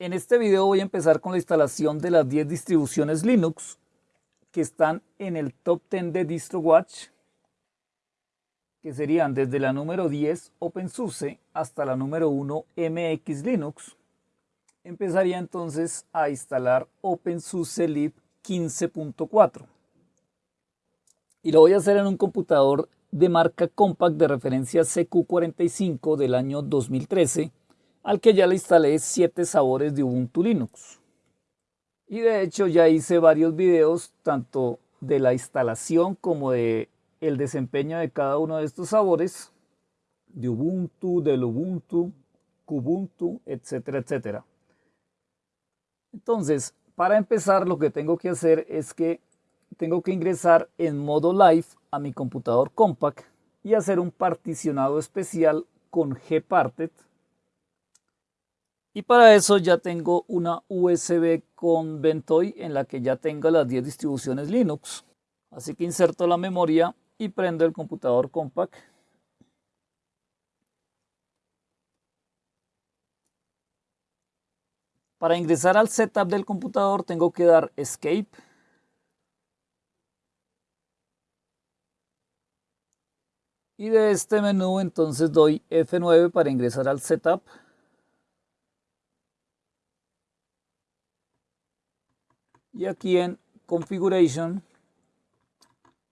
En este video voy a empezar con la instalación de las 10 distribuciones Linux que están en el top 10 de DistroWatch, que serían desde la número 10 OpenSUSE hasta la número 1 MX Linux. Empezaría entonces a instalar OpenSUSE Lib 15.4 y lo voy a hacer en un computador de marca Compact de referencia CQ45 del año 2013 al que ya le instalé 7 sabores de Ubuntu Linux. Y de hecho ya hice varios videos tanto de la instalación como de el desempeño de cada uno de estos sabores de Ubuntu, del Ubuntu, Kubuntu, etcétera, etcétera. Entonces, para empezar lo que tengo que hacer es que tengo que ingresar en modo live a mi computador compact y hacer un particionado especial con gparted y para eso ya tengo una USB con Ventoy en la que ya tengo las 10 distribuciones Linux. Así que inserto la memoria y prendo el computador compact. Para ingresar al setup del computador tengo que dar Escape. Y de este menú entonces doy F9 para ingresar al setup. Y aquí en Configuration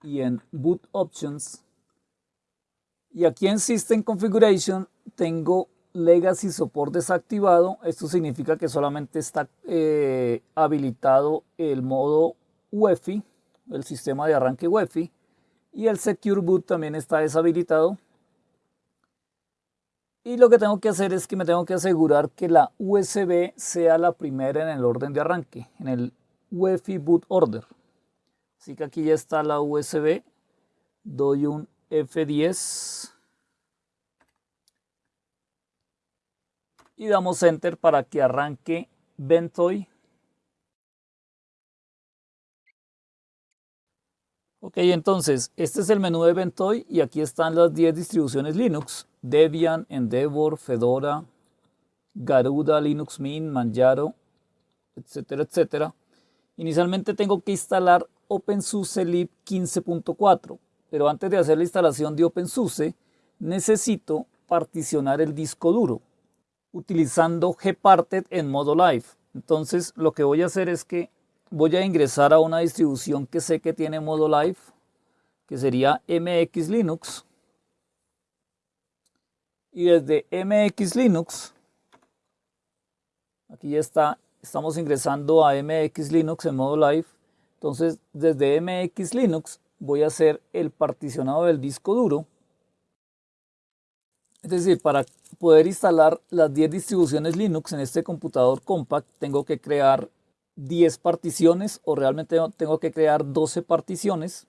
y en Boot Options y aquí en System Configuration tengo Legacy Support desactivado. Esto significa que solamente está eh, habilitado el modo UEFI, el sistema de arranque UEFI, y el Secure Boot también está deshabilitado. Y lo que tengo que hacer es que me tengo que asegurar que la USB sea la primera en el orden de arranque, en el UEFI boot order. Así que aquí ya está la USB. Doy un F10. Y damos enter para que arranque Ventoy. Ok, entonces, este es el menú de Ventoy y aquí están las 10 distribuciones Linux. Debian, Endeavor, Fedora, Garuda, Linux Mint, Manjaro, etcétera, etcétera. Inicialmente tengo que instalar OpenSUSE lib 15.4, pero antes de hacer la instalación de OpenSUSE necesito particionar el disco duro utilizando gparted en modo live. Entonces lo que voy a hacer es que voy a ingresar a una distribución que sé que tiene modo live, que sería MX Linux. Y desde MX Linux, aquí ya está estamos ingresando a MX Linux en modo live. Entonces, desde MX Linux voy a hacer el particionado del disco duro. Es decir, para poder instalar las 10 distribuciones Linux en este computador compact, tengo que crear 10 particiones o realmente tengo que crear 12 particiones,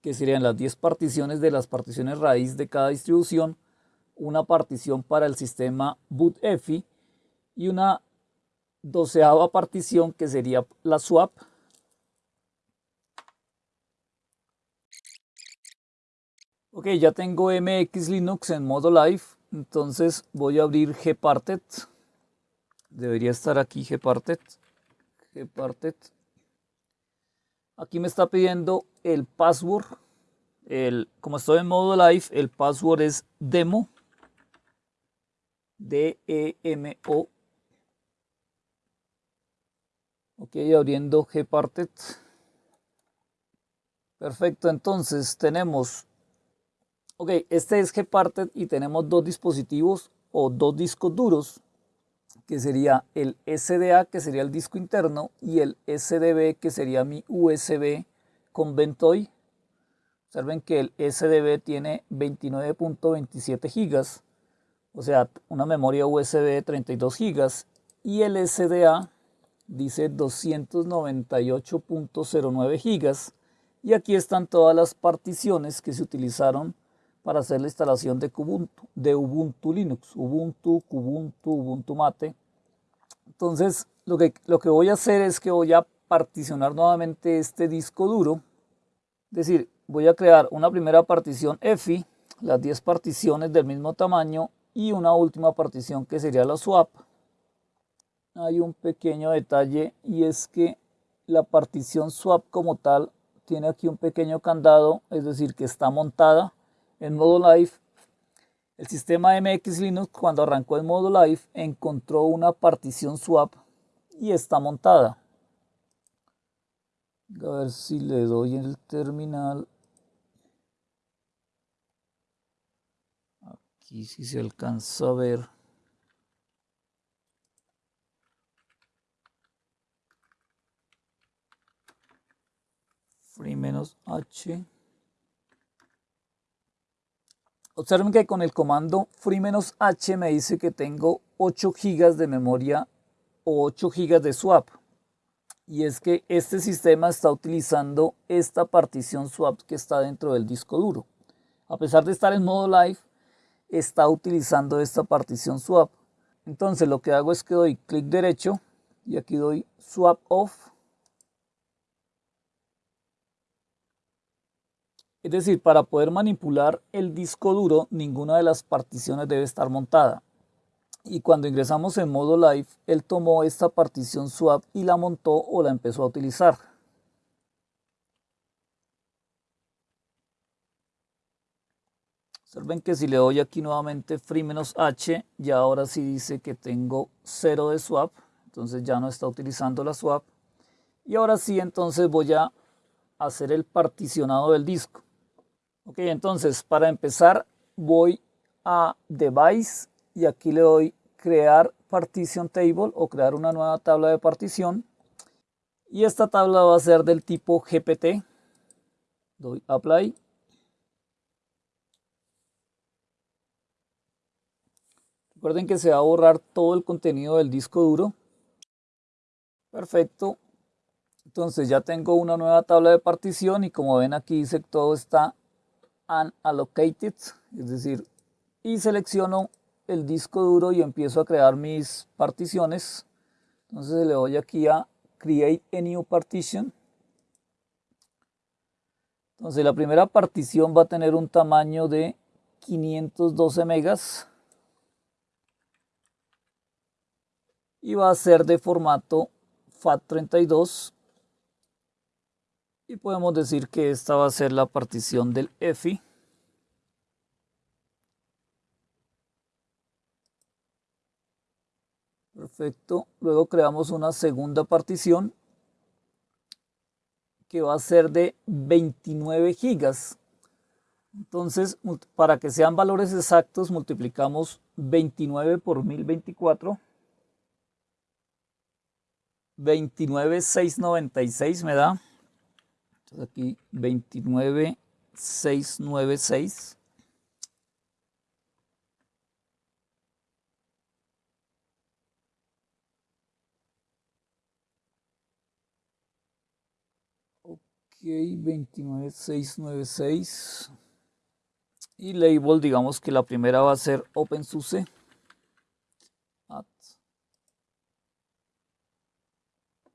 que serían las 10 particiones de las particiones raíz de cada distribución, una partición para el sistema bootEFI y una doceava partición que sería la swap. Ok, ya tengo MX Linux en modo live, entonces voy a abrir gparted. Debería estar aquí gparted. gparted. Aquí me está pidiendo el password. El, como estoy en modo live, el password es demo. D-E-M-O Ok, abriendo gparted. Perfecto, entonces tenemos, ok, este es gparted y tenemos dos dispositivos o dos discos duros, que sería el SDA, que sería el disco interno, y el SDB, que sería mi USB con Ventoy. Observen que el SDB tiene 29.27 gigas, o sea, una memoria USB de 32 gigas, y el SDA dice 298.09 gigas. Y aquí están todas las particiones que se utilizaron para hacer la instalación de Ubuntu, de Ubuntu Linux, Ubuntu, Kubuntu, Ubuntu Mate. Entonces lo que, lo que voy a hacer es que voy a particionar nuevamente este disco duro, es decir, voy a crear una primera partición EFI, las 10 particiones del mismo tamaño y una última partición que sería la swap hay un pequeño detalle y es que la partición swap como tal tiene aquí un pequeño candado, es decir, que está montada en modo live. El sistema MX Linux cuando arrancó en modo live encontró una partición swap y está montada. A ver si le doy en el terminal. Aquí si se alcanza a ver. free Observen que con el comando free menos h me dice que tengo 8 GB de memoria o 8 GB de swap. Y es que este sistema está utilizando esta partición swap que está dentro del disco duro. A pesar de estar en modo live, está utilizando esta partición swap. Entonces lo que hago es que doy clic derecho y aquí doy swap off Es decir, para poder manipular el disco duro, ninguna de las particiones debe estar montada. Y cuando ingresamos en modo live, él tomó esta partición swap y la montó o la empezó a utilizar. Observen que si le doy aquí nuevamente free "-h", ya ahora sí dice que tengo 0 de swap, entonces ya no está utilizando la swap. Y ahora sí, entonces voy a hacer el particionado del disco. Ok, entonces para empezar voy a Device y aquí le doy crear partition table o crear una nueva tabla de partición. Y esta tabla va a ser del tipo GPT. Doy apply. Recuerden que se va a borrar todo el contenido del disco duro. Perfecto. Entonces ya tengo una nueva tabla de partición y como ven aquí dice que todo está unallocated, es decir, y selecciono el disco duro y empiezo a crear mis particiones. Entonces le doy aquí a Create a New Partition. Entonces la primera partición va a tener un tamaño de 512 megas y va a ser de formato FAT32 y podemos decir que esta va a ser la partición del EFI. Perfecto. Luego creamos una segunda partición que va a ser de 29 gigas. Entonces, para que sean valores exactos, multiplicamos 29 por 1024. 29,696 me da entonces aquí 29696. Ok, 29696. Y label, digamos que la primera va a ser OpenSUSE.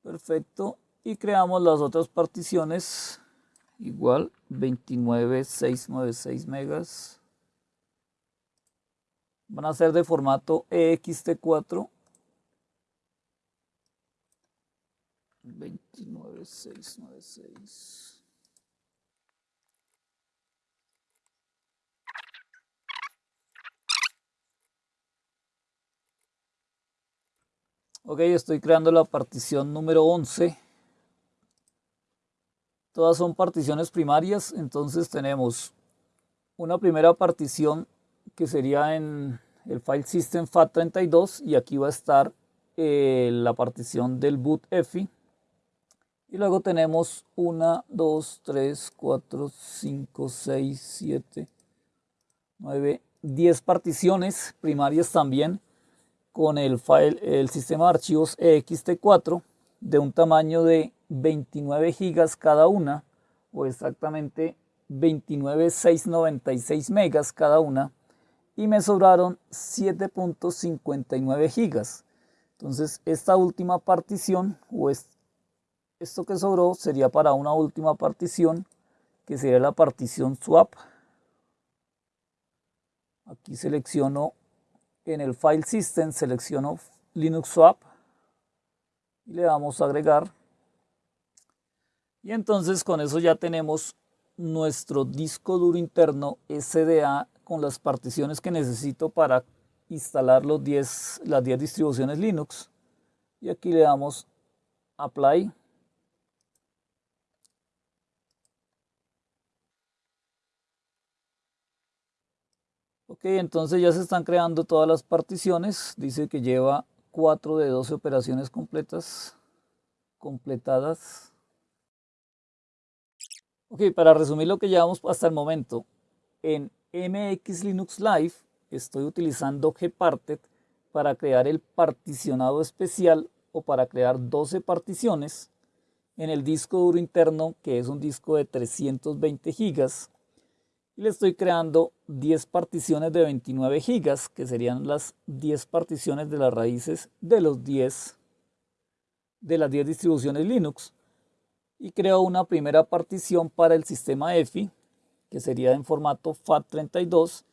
Perfecto y creamos las otras particiones. Igual 29696 megas. Van a ser de formato ext4 29696 Ok, estoy creando la partición número 11 Todas son particiones primarias, entonces tenemos una primera partición que sería en el file system FAT32 y aquí va a estar eh, la partición del boot EFI. Y luego tenemos 1, 2, 3, 4, 5, 6, 7, 9, 10 particiones primarias también con el, file, el sistema de archivos ext4 de un tamaño de 29 gigas cada una, o exactamente 29,696 megas cada una, y me sobraron 7.59 gigas. Entonces esta última partición, o esto que sobró, sería para una última partición, que sería la partición swap. Aquí selecciono en el file system, selecciono Linux swap y le damos a agregar. Y entonces con eso ya tenemos nuestro disco duro interno SDA con las particiones que necesito para instalar los 10, las 10 distribuciones Linux. Y aquí le damos Apply. Ok, entonces ya se están creando todas las particiones. Dice que lleva 4 de 12 operaciones completas, completadas. Ok, para resumir lo que llevamos hasta el momento, en MX Linux Live estoy utilizando Gparted para crear el particionado especial o para crear 12 particiones en el disco duro interno que es un disco de 320 gigas y le estoy creando 10 particiones de 29 gigas que serían las 10 particiones de las raíces de los 10 de las 10 distribuciones Linux y creo una primera partición para el sistema EFI que sería en formato FAT32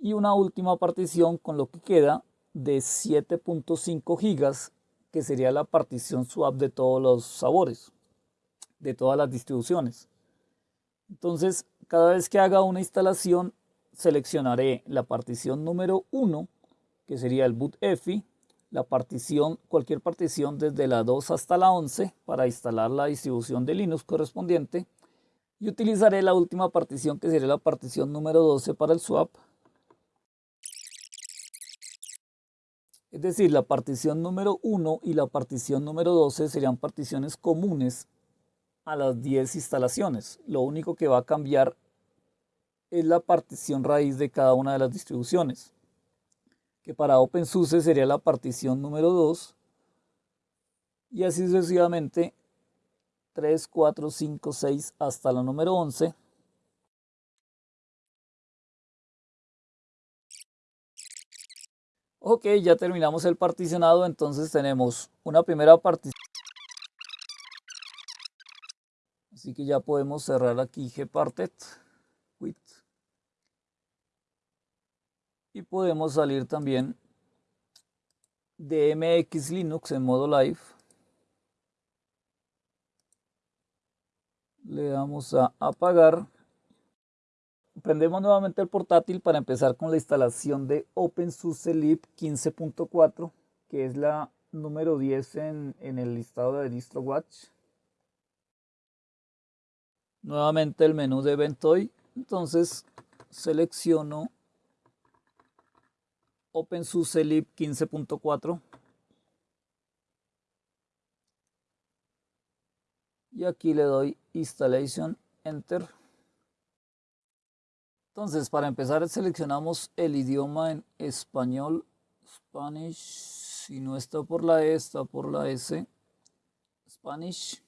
y una última partición con lo que queda de 7.5 gigas que sería la partición swap de todos los sabores de todas las distribuciones. Entonces cada vez que haga una instalación seleccionaré la partición número 1 que sería el boot EFI la partición, cualquier partición desde la 2 hasta la 11 para instalar la distribución de Linux correspondiente y utilizaré la última partición que sería la partición número 12 para el swap. Es decir, la partición número 1 y la partición número 12 serían particiones comunes a las 10 instalaciones. Lo único que va a cambiar es la partición raíz de cada una de las distribuciones que para OpenSUSE sería la partición número 2, y así sucesivamente 3, 4, 5, 6 hasta la número 11. Ok, ya terminamos el particionado, entonces tenemos una primera partición. Así que ya podemos cerrar aquí gparted y podemos salir también de MX Linux en modo live. Le damos a apagar. Prendemos nuevamente el portátil para empezar con la instalación de OpenSUSE Lib 15.4, que es la número 10 en, en el listado de DistroWatch. Nuevamente el menú de Ventoy. Entonces selecciono OpenSUSE Lib 15.4 y aquí le doy Installation Enter. Entonces, para empezar seleccionamos el idioma en español, Spanish, si no está por la E, está por la S, Spanish.